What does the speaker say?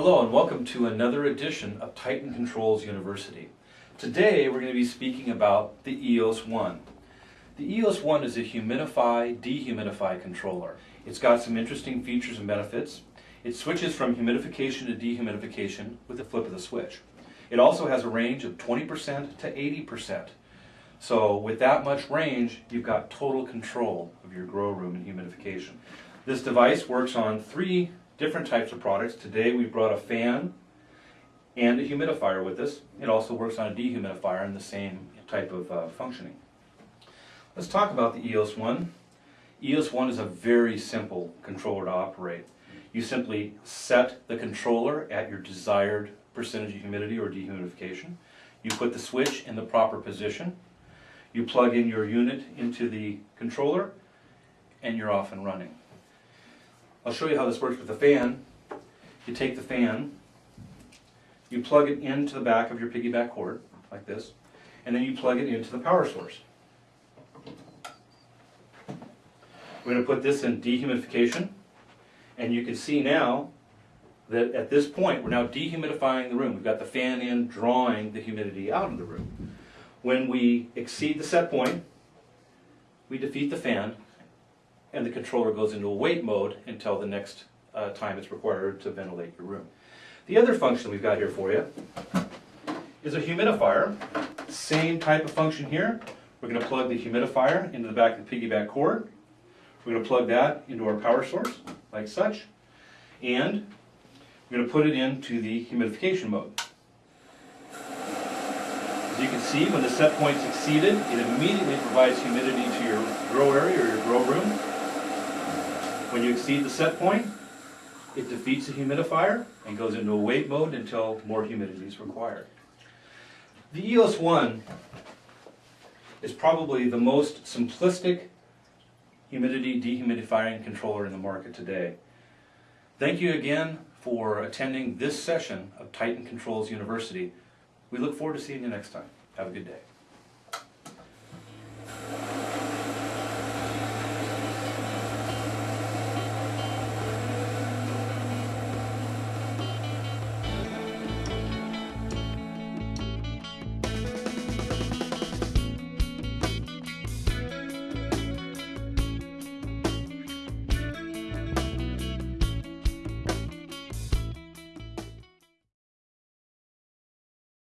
Hello and welcome to another edition of Titan Controls University. Today we're going to be speaking about the EOS 1. The EOS 1 is a humidify, dehumidify controller. It's got some interesting features and benefits. It switches from humidification to dehumidification with the flip of the switch. It also has a range of 20% to 80%. So with that much range, you've got total control of your grow room and humidification. This device works on three different types of products. Today we brought a fan and a humidifier with us. It also works on a dehumidifier in the same type of uh, functioning. Let's talk about the EOS 1. EOS 1 is a very simple controller to operate. You simply set the controller at your desired percentage of humidity or dehumidification. You put the switch in the proper position. You plug in your unit into the controller and you're off and running. I'll show you how this works with the fan. You take the fan, you plug it into the back of your piggyback cord, like this, and then you plug it into the power source. We're going to put this in dehumidification, and you can see now that at this point we're now dehumidifying the room. We've got the fan in drawing the humidity out of the room. When we exceed the set point, we defeat the fan and the controller goes into a wait mode until the next uh, time it's required to ventilate your room. The other function we've got here for you is a humidifier. Same type of function here. We're going to plug the humidifier into the back of the piggyback cord. We're going to plug that into our power source, like such. And we're going to put it into the humidification mode. As you can see, when the set point's exceeded, it immediately provides humidity to your grow area or your grow room. When you exceed the set point, it defeats the humidifier and goes into a wait mode until more humidity is required. The EOS 1 is probably the most simplistic humidity dehumidifying controller in the market today. Thank you again for attending this session of Titan Controls University. We look forward to seeing you next time. Have a good day.